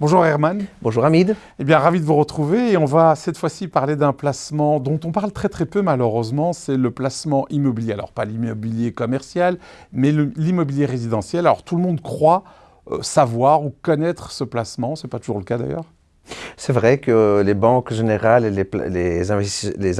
Bonjour Herman. Bonjour Hamid. Eh bien, ravi de vous retrouver et on va cette fois-ci parler d'un placement dont on parle très très peu malheureusement, c'est le placement immobilier. Alors pas l'immobilier commercial, mais l'immobilier résidentiel. Alors tout le monde croit euh, savoir ou connaître ce placement, c'est pas toujours le cas d'ailleurs c'est vrai que les banques générales et les,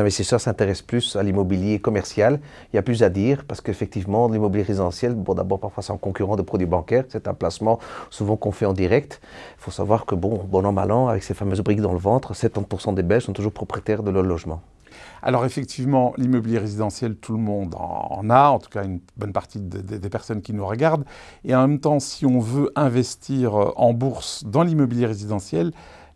investisseurs, s'intéressent plus à l'immobilier commercial. Il y a plus à dire parce qu'effectivement, l'immobilier résidentiel, bon, d'abord, parfois c'est un concurrent de produits bancaires. C'est un placement souvent qu'on fait en direct. Il faut savoir que, bon, bon an, mal an, avec ces fameuses briques dans le ventre, 70% des Belges sont toujours propriétaires de leur logement. Alors effectivement, l'immobilier résidentiel, tout le monde en a, en tout cas une bonne partie des personnes qui nous regardent. Et en même temps, si on veut investir en bourse dans l'immobilier résidentiel,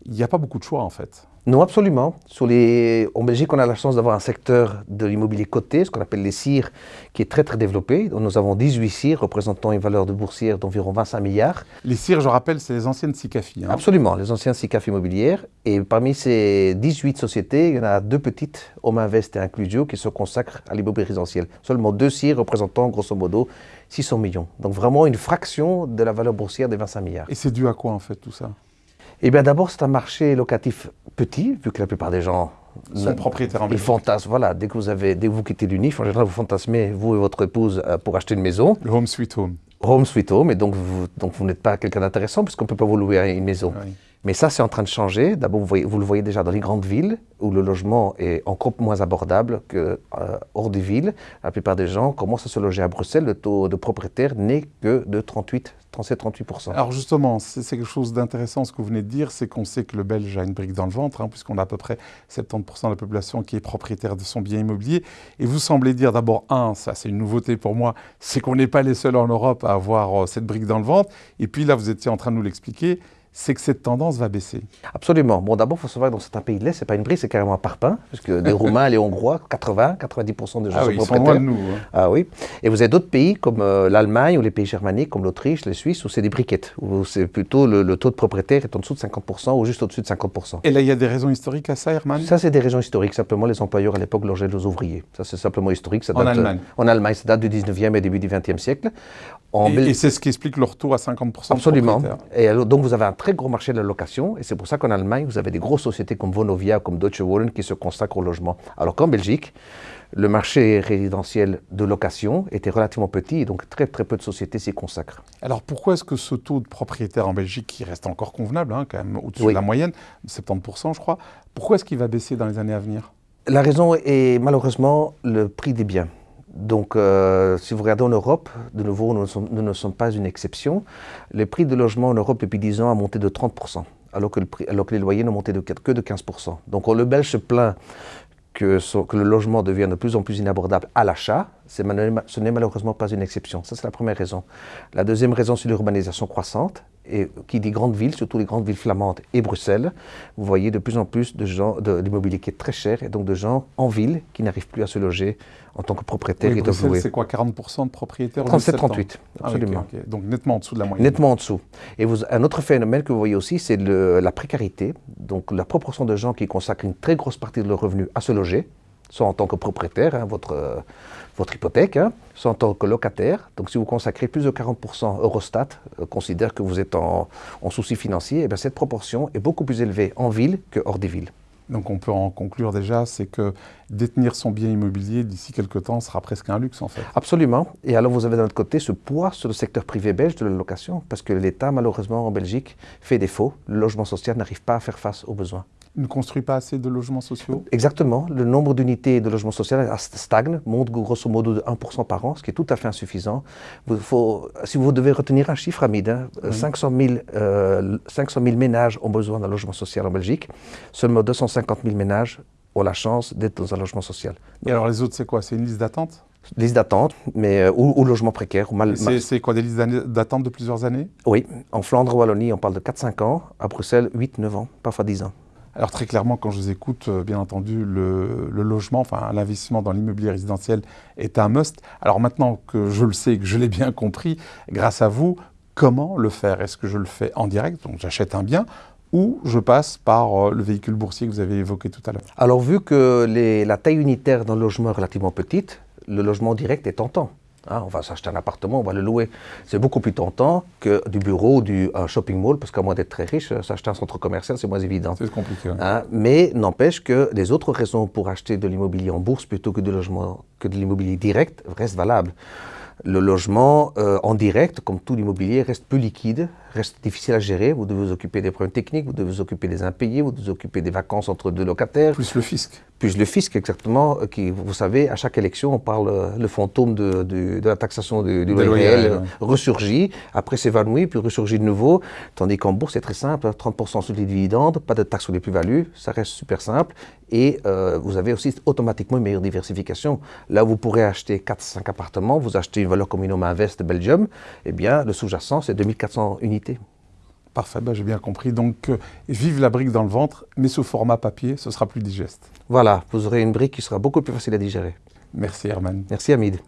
il n'y a pas beaucoup de choix en fait. Non, absolument. Sur les... En Belgique, on a la chance d'avoir un secteur de l'immobilier coté, ce qu'on appelle les CIR, qui est très très développé. nous avons 18 CIR représentant une valeur de boursière d'environ 25 milliards. Les CIR, je rappelle, c'est les anciennes SICAFI. Hein. Absolument, les anciennes SICAF immobilières. Et parmi ces 18 sociétés, il y en a deux petites, Home Invest et Inclusio, qui se consacrent à l'immobilier résidentiel. Seulement deux CIR représentant grosso modo 600 millions. Donc vraiment une fraction de la valeur boursière des 25 milliards. Et c'est dû à quoi en fait tout ça? Eh bien, d'abord, c'est un marché locatif petit, vu que la plupart des gens sont propriétaires en Ils fantasment, voilà, dès que vous avez, dès que vous quittez l'UNIF, en général, vous fantasmez, vous et votre épouse, euh, pour acheter une maison. Le home sweet home. Home sweet home, et donc vous, donc vous n'êtes pas quelqu'un d'intéressant, puisqu'on ne peut pas vous louer une maison. Mais ça, c'est en train de changer. D'abord, vous, le voyez déjà dans les grandes villes, où le logement est encore moins abordable que euh, hors des villes. La plupart des gens commencent à se loger à Bruxelles. Le taux de propriétaires n'est que de 38 37-38%. Alors justement, c'est quelque chose d'intéressant ce que vous venez de dire, c'est qu'on sait que le Belge a une brique dans le ventre, hein, puisqu'on a à peu près 70% de la population qui est propriétaire de son bien immobilier. Et vous semblez dire d'abord, un, ça c'est une nouveauté pour moi, c'est qu'on n'est pas les seuls en Europe à avoir euh, cette brique dans le ventre. Et puis là, vous étiez en train de nous l'expliquer, c'est que cette tendance va baisser. Absolument. Bon, d'abord, il faut savoir que dans certains pays de l'Est, ce n'est pas une brique, c'est carrément un parpaing, parce que les Roumains les Hongrois, 80, 90% des gens ah sont oui, propriétaires. Ils sont loin de nous. Hein. Ah oui. Et vous avez d'autres pays comme euh, l'Allemagne ou les pays germaniques, comme l'Autriche, les Suisses, où c'est des briquettes, où c'est plutôt le, taux de propriétaire est en dessous de 50% ou juste au-dessus de 50%. Et là, il y a des raisons historiques à ça, Herman? Ça, c'est des raisons historiques. Simplement, les employeurs à l'époque logeaient les ouvriers. Ça, c'est simplement historique. Ça en Allemagne En Allemagne, ça date du 19e et début du 20e siècle. Et, c'est ce qui explique leur taux à 50% Absolument. et donc, vous avez un très gros marché de la location et c'est pour ça qu'en Allemagne, vous avez des grosses sociétés comme Vonovia, comme Deutsche Wohnen qui se consacrent au logement. Alors qu'en Belgique, le marché résidentiel de location était relativement petit et donc très très peu de sociétés s'y consacrent. Alors pourquoi est-ce que ce taux de propriétaires en Belgique, qui reste encore convenable, hein, quand même au-dessus de la moyenne, 70% je crois, pourquoi est-ce qu'il va baisser dans les années à venir? La raison est malheureusement le prix des biens. Donc, euh, si vous regardez en Europe, de nouveau, nous ne, sommes, pas une exception. Les prix de logement en Europe depuis 10 ans ont monté de 30% alors que, les loyers n'ont monté que de 15%. Donc le Belge se plaint que, que, le logement devienne de plus en plus inabordable à l'achat, ce n'est malheureusement pas une exception. Ça, c'est la première raison. La deuxième raison, c'est l'urbanisation croissante. Et qui dit grandes villes, surtout les grandes villes flamandes et Bruxelles, vous voyez de plus en plus de gens, de, l'immobilier qui est très cher, et donc de gens en ville qui n'arrivent plus à se loger en tant que propriétaire oui, et Bruxelles, c'est quoi, 40% de propriétaires 37-38, ah, absolument. Donc nettement en dessous de la moyenne. Nettement en dessous. Et vous, un autre phénomène que vous voyez aussi, c'est la précarité. Donc la proportion de gens qui consacrent une très grosse partie de leur revenu à se loger, soit en tant que propriétaire, hein, votre, votre hypothèque, hein, soit en tant que locataire. Donc si vous consacrez plus de 40%, Eurostat euh, considère que vous êtes en, souci financier, et eh bien cette proportion est beaucoup plus élevée en ville que hors des villes. Donc on peut en conclure déjà, c'est que détenir son bien immobilier d'ici quelques temps sera presque un luxe en fait. Absolument. Et alors vous avez d'un autre côté ce poids sur le secteur privé belge de la location, parce que l'État malheureusement en Belgique fait défaut. Le logement social n'arrive pas à faire face aux besoins ne construit pas assez de logements sociaux Exactement. Le nombre d'unités de logements sociaux stagne, monte grosso modo de 1% par an, ce qui est tout à fait insuffisant. faut, si vous devez retenir un chiffre, Hamid, 500, 000, 500 ménages ont besoin d'un logement social en Belgique. Seulement 250 000 ménages ont la chance d'être dans un logement social. Et alors les autres, c'est quoi? C'est une liste d'attente? Liste d'attente, mais euh, ou, logement précaire. C'est quoi, des listes d'attente de plusieurs années? Oui. En Flandre, Wallonie, on parle de 4-5 ans. À Bruxelles, 8-9 ans, parfois 10 ans. Alors très clairement, quand je vous écoute, euh, bien entendu, le, logement, enfin l'investissement dans l'immobilier résidentiel est un must. Alors maintenant que je le sais, que je l'ai bien compris, grâce à vous, comment le faire? Est-ce que je le fais en direct, donc j'achète un bien, ou je passe par euh, le véhicule boursier que vous avez évoqué tout à l'heure? Alors vu que la taille unitaire d'un logement est relativement petite, le logement direct est tentant. Hein, on va s'acheter un appartement, on va le louer. C'est beaucoup plus tentant que du bureau, du un shopping mall, parce qu'à moins d'être très riche, s'acheter un centre commercial, c'est moins évident. C'est compliqué. Hein, mais n'empêche que les autres raisons pour acheter de l'immobilier en bourse plutôt que, de logement, que de l'immobilier direct restent valables. Le logement euh, en direct, comme tout l'immobilier, reste peu liquide, reste difficile à gérer. Vous devez vous occuper des problèmes techniques, vous devez vous occuper des impayés, vous devez vous occuper des vacances entre deux locataires. Plus le fisc. Plus le fisc, exactement. Euh, qui, vous savez, à chaque élection, on parle, euh, le fantôme de, de, la taxation du, du loyer réel ressurgit, après s'évanouit, puis ressurgit de nouveau. Tandis qu'en bourse, c'est très simple 30% sur les dividendes, pas de taxe sur les plus-values, ça reste super simple. Et euh, vous avez aussi automatiquement une meilleure diversification. Là, vous pourrez acheter 4-5 appartements, vous achetez une valeur comme Inoma Invest de Belgium, eh bien, le sous-jacent, c'est 2400 unités. Parfait, ben, j'ai bien compris. Donc, euh, vive la brique dans le ventre, mais sous format papier, ce sera plus digeste. Voilà, vous aurez une brique qui sera beaucoup plus facile à digérer. Merci Herman. Merci Hamid.